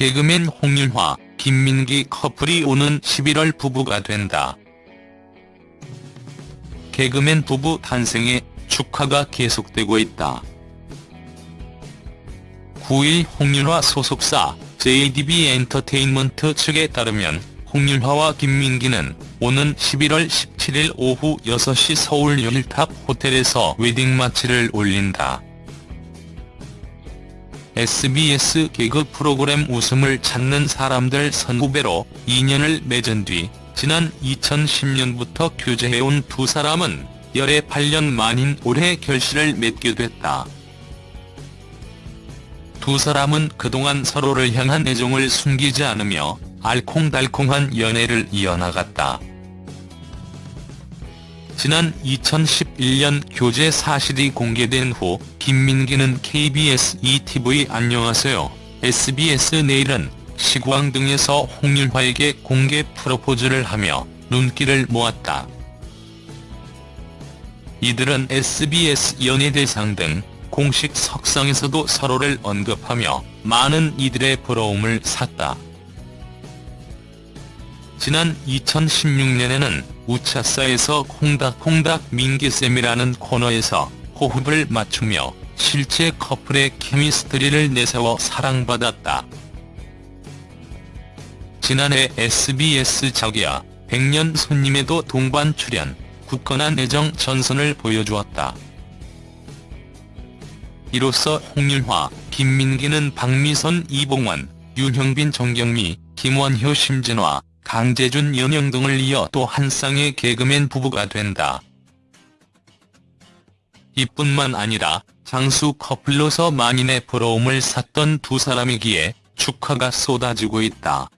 개그맨 홍윤화, 김민기 커플이 오는 11월 부부가 된다. 개그맨 부부 탄생에 축하가 계속되고 있다. 9일 홍윤화 소속사 JDB 엔터테인먼트 측에 따르면 홍윤화와 김민기는 오는 11월 17일 오후 6시 서울 요일탑 호텔에서 웨딩 마치를 올린다. SBS 개그 프로그램 웃음을 찾는 사람들 선후배로 인연을 맺은 뒤 지난 2010년부터 교제해온 두 사람은 열애 8년 만인 올해 결실을 맺게 됐다. 두 사람은 그동안 서로를 향한 애정을 숨기지 않으며 알콩달콩한 연애를 이어나갔다. 지난 2011년 교제 사실이 공개된 후 김민기는 KBS ETV 안녕하세요 SBS 내일은 시구왕 등에서 홍윤화에게 공개 프로포즈를 하며 눈길을 모았다. 이들은 SBS 연예대상 등 공식 석상에서도 서로를 언급하며 많은 이들의 부러움을 샀다. 지난 2016년에는 우차사에서 콩닥콩닥 민기쌤이라는 코너에서 호흡을 맞추며 실제 커플의 케미스트리를 내세워 사랑받았다. 지난해 SBS 자기야 100년 손님에도 동반 출연, 굳건한 애정 전선을 보여주었다. 이로써 홍윤화, 김민기는 박미선, 이봉원, 윤형빈, 정경미, 김원효, 심진화, 강재준, 연영 등을 이어 또 한 쌍의 개그맨 부부가 된다. 이뿐만 아니라 장수 커플로서 만인의 부러움을 샀던 두 사람이기에 축하가 쏟아지고 있다.